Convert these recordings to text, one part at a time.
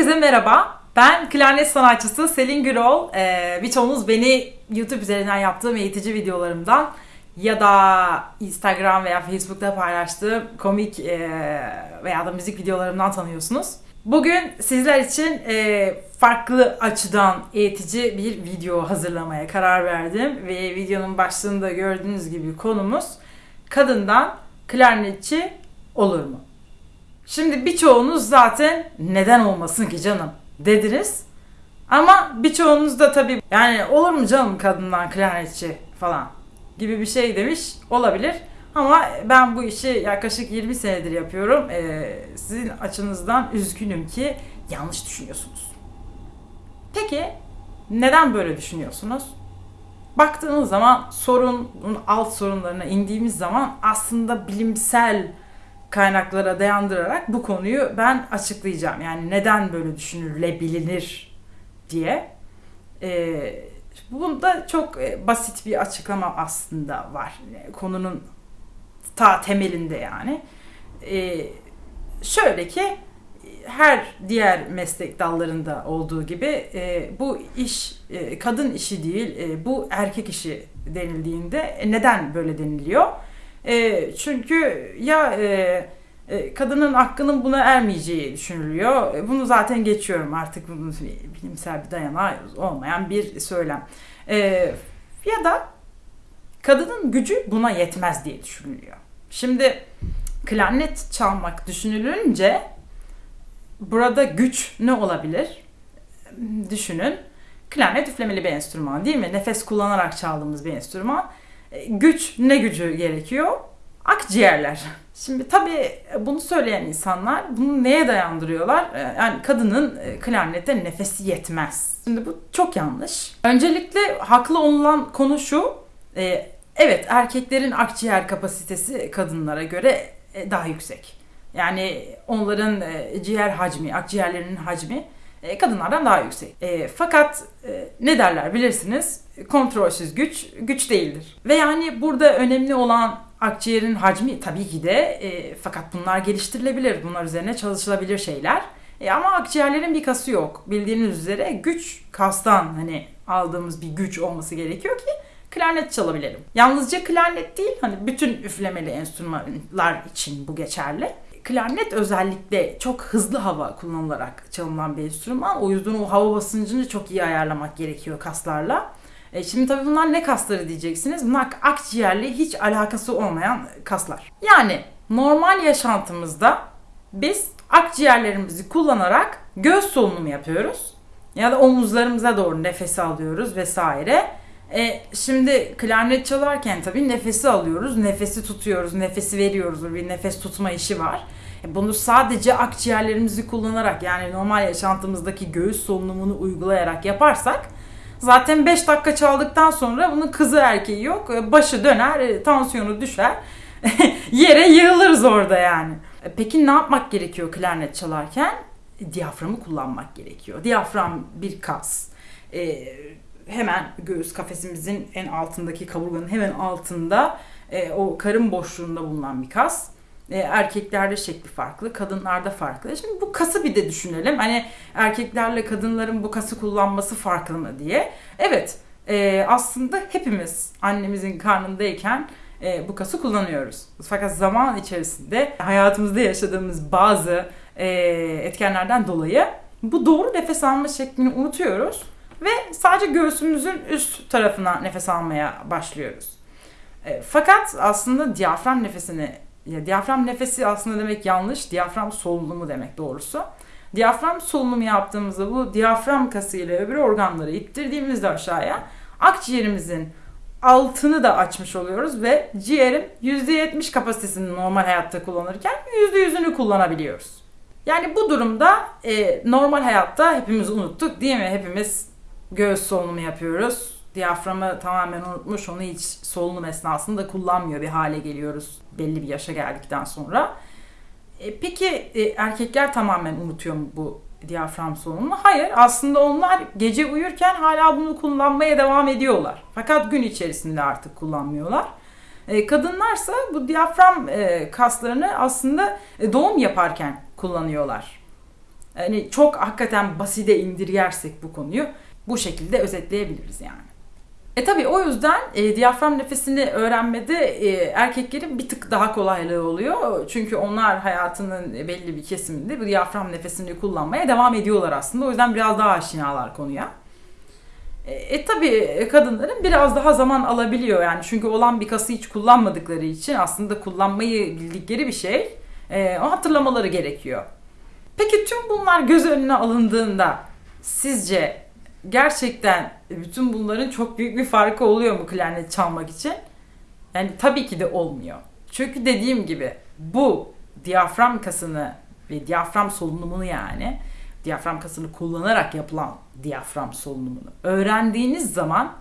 Herkese merhaba. Ben klarnet sanatçısı Selin Gürol. Ee, birçoğunuz beni YouTube üzerinden yaptığım eğitici videolarımdan ya da Instagram veya Facebook'ta paylaştığım komik e, veya da müzik videolarımdan tanıyorsunuz. Bugün sizler için e, farklı açıdan eğitici bir video hazırlamaya karar verdim ve videonun başlığında gördüğünüz gibi konumuz kadından klarnetçi olur mu? Şimdi birçoğunuz zaten neden olmasın ki canım dediniz. Ama birçoğunuz da tabii yani olur mu canım kadından klarnetçi falan gibi bir şey demiş olabilir. Ama ben bu işi yaklaşık 20 senedir yapıyorum. Ee, sizin açınızdan üzgünüm ki yanlış düşünüyorsunuz. Peki neden böyle düşünüyorsunuz? Baktığınız zaman sorunun alt sorunlarına indiğimiz zaman aslında bilimsel kaynaklara dayandırarak bu konuyu ben açıklayacağım. Yani neden böyle düşünülebilir diye. Ee, bunda çok e, basit bir açıklama aslında var. Konunun ta temelinde yani. Ee, şöyle ki her diğer meslek dallarında olduğu gibi e, bu iş e, kadın işi değil, e, bu erkek işi denildiğinde e, neden böyle deniliyor? E, çünkü ya e, e, kadının hakkının buna ermeyeceği düşünülüyor. E, bunu zaten geçiyorum artık bunun bilimsel bir dayanağı olmayan bir söylem. E, ya da kadının gücü buna yetmez diye düşünülüyor. Şimdi klarnet çalmak düşünülünce burada güç ne olabilir? Düşünün. Klarnet üflemeli bir enstrüman değil mi? Nefes kullanarak çaldığımız bir enstrüman. E, güç ne gücü gerekiyor? Akciğerler. Şimdi tabii bunu söyleyen insanlar bunu neye dayandırıyorlar? E, yani kadının e, klarnette nefesi yetmez. Şimdi bu çok yanlış. Öncelikle haklı olunan konu şu. Evet erkeklerin akciğer kapasitesi kadınlara göre daha yüksek. Yani onların ciğer hacmi, akciğerlerinin hacmi kadınlardan daha yüksek. fakat ne derler bilirsiniz? kontrolsüz güç güç değildir. Ve yani burada önemli olan akciğerin hacmi tabii ki de e, fakat bunlar geliştirilebilir. Bunlar üzerine çalışılabilir şeyler. E, ama akciğerlerin bir kası yok. Bildiğiniz üzere güç kastan hani aldığımız bir güç olması gerekiyor ki klarnet çalabilelim. Yalnızca klarnet değil hani bütün üflemeli enstrümanlar için bu geçerli. Klarnet özellikle çok hızlı hava kullanılarak çalınan bir enstrüman. O yüzden o hava basıncını çok iyi ayarlamak gerekiyor kaslarla. E şimdi tabii bunlar ne kasları diyeceksiniz. Bunlar akciğerle hiç alakası olmayan kaslar. Yani normal yaşantımızda biz akciğerlerimizi kullanarak göğüs solunumu yapıyoruz. Ya da omuzlarımıza doğru nefesi alıyoruz vesaire. E, şimdi klarnet çalarken tabii nefesi alıyoruz, nefesi tutuyoruz, nefesi veriyoruz. Bir nefes tutma işi var. E, bunu sadece akciğerlerimizi kullanarak yani normal yaşantımızdaki göğüs solunumunu uygulayarak yaparsak Zaten 5 dakika çaldıktan sonra bunun kızı erkeği yok. E, başı döner, e, tansiyonu düşer. Yere yığılırız orada yani. E, peki ne yapmak gerekiyor klarnet çalarken? Diyaframı kullanmak gerekiyor. Diyafram bir kas. Ee, hemen göğüs kafesimizin en altındaki kaburganın hemen altında e, o karın boşluğunda bulunan bir kas. E, erkeklerde şekli farklı, kadınlarda farklı. Şimdi bu kası bir de düşünelim. Hani erkeklerle kadınların bu kası kullanması farklı mı diye. Evet, e, aslında hepimiz annemizin karnındayken e, bu kası kullanıyoruz. Fakat zaman içerisinde hayatımızda yaşadığımız bazı e, etkenlerden dolayı bu doğru nefes alma şeklini unutuyoruz ve sadece göğsümüzün üst tarafına nefes almaya başlıyoruz. E, fakat aslında diyafram nefesini ya diyafram nefesi aslında demek yanlış. Diyafram solunumu demek doğrusu. Diyafram solunumu yaptığımızda bu diyafram kası ile öbür organları ittirdiğimizde aşağıya akciğerimizin altını da açmış oluyoruz ve ciğerin %70 kapasitesini normal hayatta kullanırken %100'ünü kullanabiliyoruz. Yani bu durumda e, normal hayatta hepimiz unuttuk değil mi? Hepimiz göğüs solunumu yapıyoruz diyaframı tamamen unutmuş, onu hiç solunum esnasında kullanmıyor bir hale geliyoruz belli bir yaşa geldikten sonra. E, peki e, erkekler tamamen unutuyor mu bu diyafram solunumunu? Hayır, aslında onlar gece uyurken hala bunu kullanmaya devam ediyorlar. Fakat gün içerisinde artık kullanmıyorlar. E, kadınlarsa bu diyafram e, kaslarını aslında e, doğum yaparken kullanıyorlar. Hani çok hakikaten basite indirgersek bu konuyu bu şekilde özetleyebiliriz yani. E tabi o yüzden e, diyafram nefesini öğrenmede e, erkeklerin bir tık daha kolaylığı oluyor. Çünkü onlar hayatının belli bir kesiminde bu diyafram nefesini kullanmaya devam ediyorlar aslında. O yüzden biraz daha aşinalar konuya. E, e tabi kadınların biraz daha zaman alabiliyor yani çünkü olan bir kası hiç kullanmadıkları için aslında kullanmayı bildikleri bir şey. E, o hatırlamaları gerekiyor. Peki tüm bunlar göz önüne alındığında sizce gerçekten bütün bunların çok büyük bir farkı oluyor mu klarnet çalmak için? Yani tabii ki de olmuyor. Çünkü dediğim gibi bu diyafram kasını ve diyafram solunumunu yani diyafram kasını kullanarak yapılan diyafram solunumunu öğrendiğiniz zaman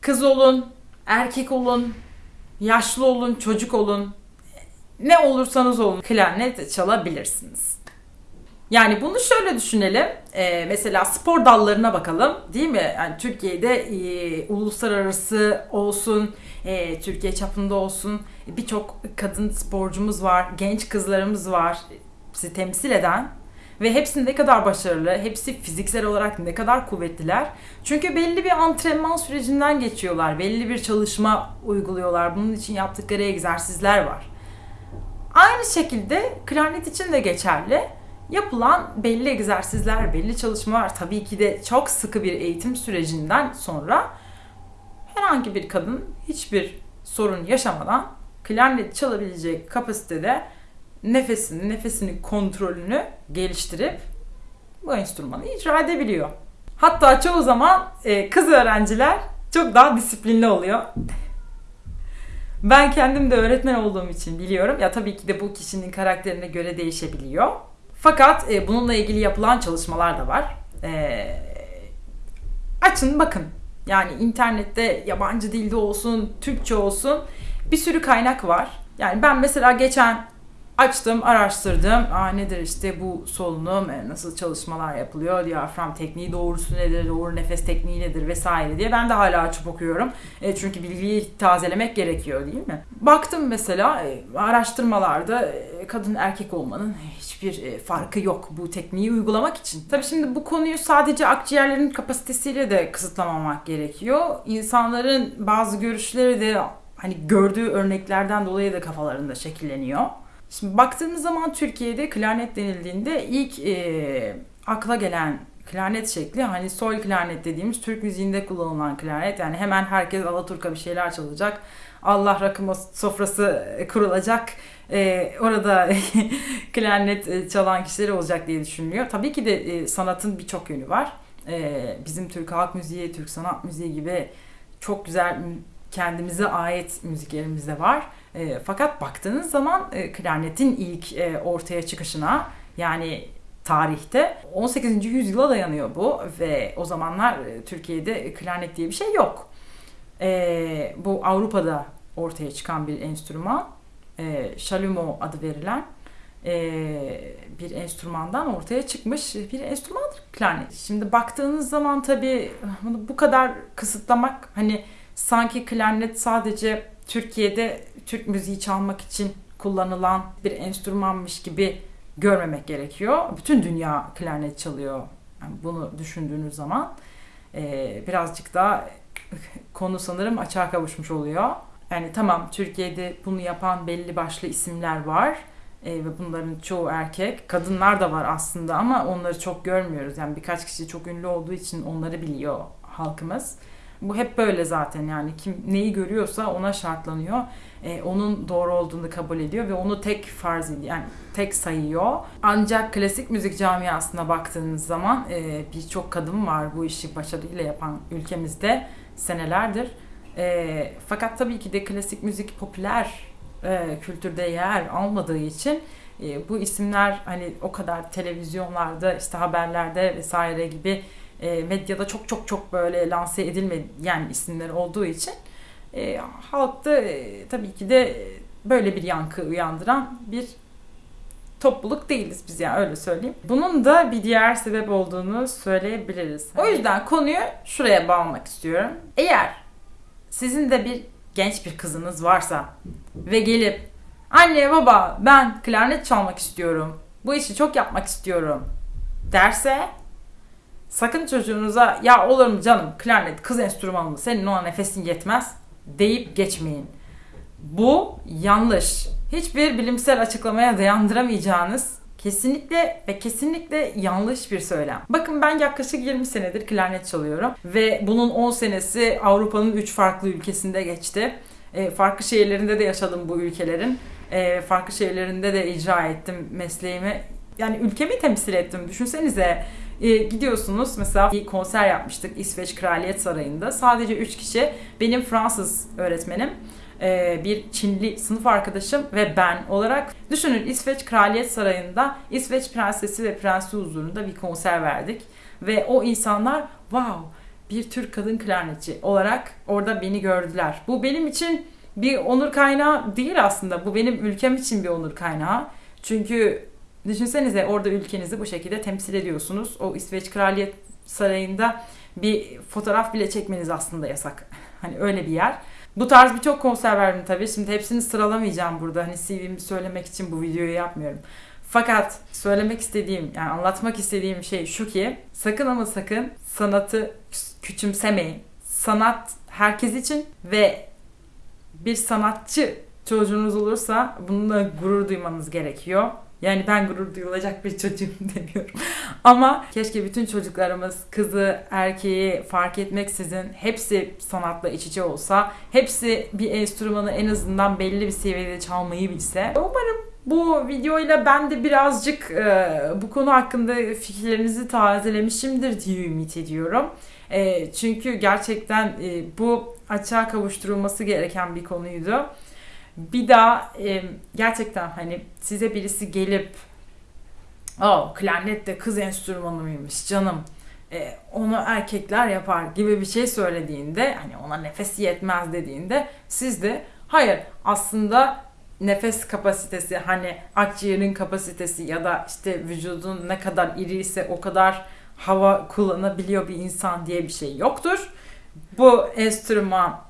kız olun, erkek olun, yaşlı olun, çocuk olun, ne olursanız olun klarnet çalabilirsiniz. Yani bunu şöyle düşünelim. Ee, mesela spor dallarına bakalım. Değil mi? Yani Türkiye'de e, uluslararası olsun, e, Türkiye çapında olsun birçok kadın sporcumuz var, genç kızlarımız var bizi temsil eden ve hepsi ne kadar başarılı, hepsi fiziksel olarak ne kadar kuvvetliler. Çünkü belli bir antrenman sürecinden geçiyorlar, belli bir çalışma uyguluyorlar. Bunun için yaptıkları egzersizler var. Aynı şekilde klarnet için de geçerli yapılan belli egzersizler, belli çalışmalar tabii ki de çok sıkı bir eğitim sürecinden sonra herhangi bir kadın hiçbir sorun yaşamadan klarnet çalabilecek kapasitede nefesini, nefesini kontrolünü geliştirip bu enstrümanı icra edebiliyor. Hatta çoğu zaman e, kız öğrenciler çok daha disiplinli oluyor. Ben kendim de öğretmen olduğum için biliyorum. Ya tabii ki de bu kişinin karakterine göre değişebiliyor. Fakat e, bununla ilgili yapılan çalışmalar da var. E, açın bakın. Yani internette yabancı dilde olsun, Türkçe olsun bir sürü kaynak var. Yani ben mesela geçen açtım, araştırdım. Aa, nedir işte bu solunum, e, nasıl çalışmalar yapılıyor, diyafram tekniği doğrusu nedir, doğru nefes tekniği nedir vesaire diye. Ben de hala açıp okuyorum. E, çünkü bilgiyi tazelemek gerekiyor değil mi? Baktım mesela e, araştırmalarda e, kadın erkek olmanın hiçbir e, farkı yok bu tekniği uygulamak için. Tabii şimdi bu konuyu sadece akciğerlerin kapasitesiyle de kısıtlamamak gerekiyor. İnsanların bazı görüşleri de hani gördüğü örneklerden dolayı da kafalarında şekilleniyor. Şimdi baktığımız zaman Türkiye'de klarnet denildiğinde ilk e, akla gelen klarnet şekli hani sol klarnet dediğimiz Türk müziğinde kullanılan klarnet. Yani hemen herkes Alaturka bir şeyler çalacak. Allah rakı sofrası kurulacak. E, orada klarnet e, çalan kişiler olacak diye düşünülüyor. Tabii ki de e, sanatın birçok yönü var. E, bizim Türk halk müziği, Türk sanat müziği gibi çok güzel kendimize ait müziklerimiz de var. E, fakat baktığınız zaman e, klarnetin ilk e, ortaya çıkışına yani tarihte 18. yüzyıla dayanıyor bu ve o zamanlar e, Türkiye'de klarnet diye bir şey yok. E, bu Avrupa'da ortaya çıkan bir enstrüman. E, Shalumo adı verilen e, bir enstrümandan ortaya çıkmış bir enstrümandır klarnet. Şimdi baktığınız zaman tabii bunu bu kadar kısıtlamak hani sanki klarnet sadece Türkiye'de Türk müziği çalmak için kullanılan bir enstrümanmış gibi görmemek gerekiyor. Bütün dünya klarnet çalıyor. Yani bunu düşündüğünüz zaman e, birazcık daha konu sanırım açığa kavuşmuş oluyor. Yani tamam Türkiye'de bunu yapan belli başlı isimler var e, ve bunların çoğu erkek. Kadınlar da var aslında ama onları çok görmüyoruz. Yani birkaç kişi çok ünlü olduğu için onları biliyor halkımız. Bu hep böyle zaten yani kim neyi görüyorsa ona şartlanıyor. Ee, onun doğru olduğunu kabul ediyor ve onu tek farz ediyor. Yani tek sayıyor. Ancak klasik müzik camiasına baktığınız zaman e, birçok kadın var bu işi başarıyla yapan ülkemizde senelerdir. E, fakat tabii ki de klasik müzik popüler e, kültürde yer almadığı için e, bu isimler hani o kadar televizyonlarda işte haberlerde vesaire gibi e, medyada çok çok çok böyle lanse edilmeyen isimler olduğu için e, halkta e, tabii ki de böyle bir yankı uyandıran bir topluluk değiliz biz yani öyle söyleyeyim. Bunun da bir diğer sebep olduğunu söyleyebiliriz. O yüzden konuyu şuraya bağlamak istiyorum. Eğer sizin de bir genç bir kızınız varsa ve gelip anne baba ben klarnet çalmak istiyorum. Bu işi çok yapmak istiyorum derse sakın çocuğunuza ya olur mu canım klarnet kız enstrümanı mı senin ona nefesin yetmez deyip geçmeyin. Bu yanlış. Hiçbir bilimsel açıklamaya dayandıramayacağınız kesinlikle ve kesinlikle yanlış bir söylem. Bakın ben yaklaşık 20 senedir klarnet çalıyorum ve bunun 10 senesi Avrupa'nın 3 farklı ülkesinde geçti. E, farklı şehirlerinde de yaşadım bu ülkelerin. E, farklı şehirlerinde de icra ettim mesleğimi. Yani ülkemi temsil ettim. Düşünsenize e, gidiyorsunuz mesela bir konser yapmıştık İsveç Kraliyet Sarayı'nda. Sadece 3 kişi. Benim Fransız öğretmenim e, bir Çinli sınıf arkadaşım ve ben olarak düşünün İsveç Kraliyet Sarayı'nda İsveç Prensesi ve Prensi huzurunda bir konser verdik ve o insanlar wow bir Türk kadın klarnetçi olarak orada beni gördüler. Bu benim için bir onur kaynağı değil aslında. Bu benim ülkem için bir onur kaynağı. Çünkü düşünsenize orada ülkenizi bu şekilde temsil ediyorsunuz. O İsveç Kraliyet Sarayı'nda bir fotoğraf bile çekmeniz aslında yasak. Hani öyle bir yer. Bu tarz birçok konser verdim tabii. Şimdi hepsini sıralamayacağım burada. Hani CV'mi söylemek için bu videoyu yapmıyorum. Fakat söylemek istediğim, yani anlatmak istediğim şey şu ki sakın ama sakın sanatı küçümsemeyin. Sanat herkes için ve bir sanatçı çocuğunuz olursa bununla gurur duymanız gerekiyor. Yani ben gurur duyulacak bir çocuğum demiyorum. Ama keşke bütün çocuklarımız kızı, erkeği fark etmeksizin hepsi sanatla iç içe olsa, hepsi bir enstrümanı en azından belli bir seviyede çalmayı bilse. Umarım bu videoyla ben de birazcık e, bu konu hakkında fikirlerinizi tazelemişimdir diye ümit ediyorum. E, çünkü gerçekten e, bu açığa kavuşturulması gereken bir konuydu bir daha e, gerçekten hani size birisi gelip o klarnet de kız enstrümanı mıymış canım e, onu erkekler yapar gibi bir şey söylediğinde hani ona nefes yetmez dediğinde siz de hayır aslında nefes kapasitesi hani akciğerin kapasitesi ya da işte vücudun ne kadar iri ise o kadar hava kullanabiliyor bir insan diye bir şey yoktur. Bu enstrüman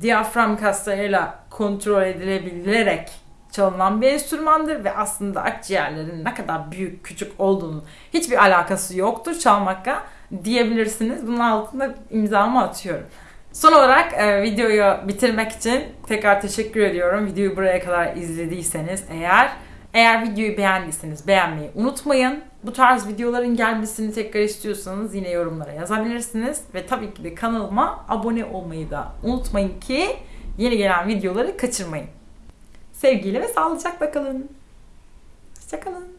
diyafram kaslarıyla kontrol edilebilerek çalınan bir enstrümandır ve aslında akciğerlerin ne kadar büyük küçük olduğunu hiçbir alakası yoktur çalmakla diyebilirsiniz. Bunun altında imzamı atıyorum. Son olarak e, videoyu bitirmek için tekrar teşekkür ediyorum. Videoyu buraya kadar izlediyseniz eğer eğer videoyu beğendiyseniz beğenmeyi unutmayın. Bu tarz videoların gelmesini tekrar istiyorsanız yine yorumlara yazabilirsiniz. Ve tabii ki de kanalıma abone olmayı da unutmayın ki yeni gelen videoları kaçırmayın. Sevgiyle ve sağlıcakla kalın. Hoşçakalın.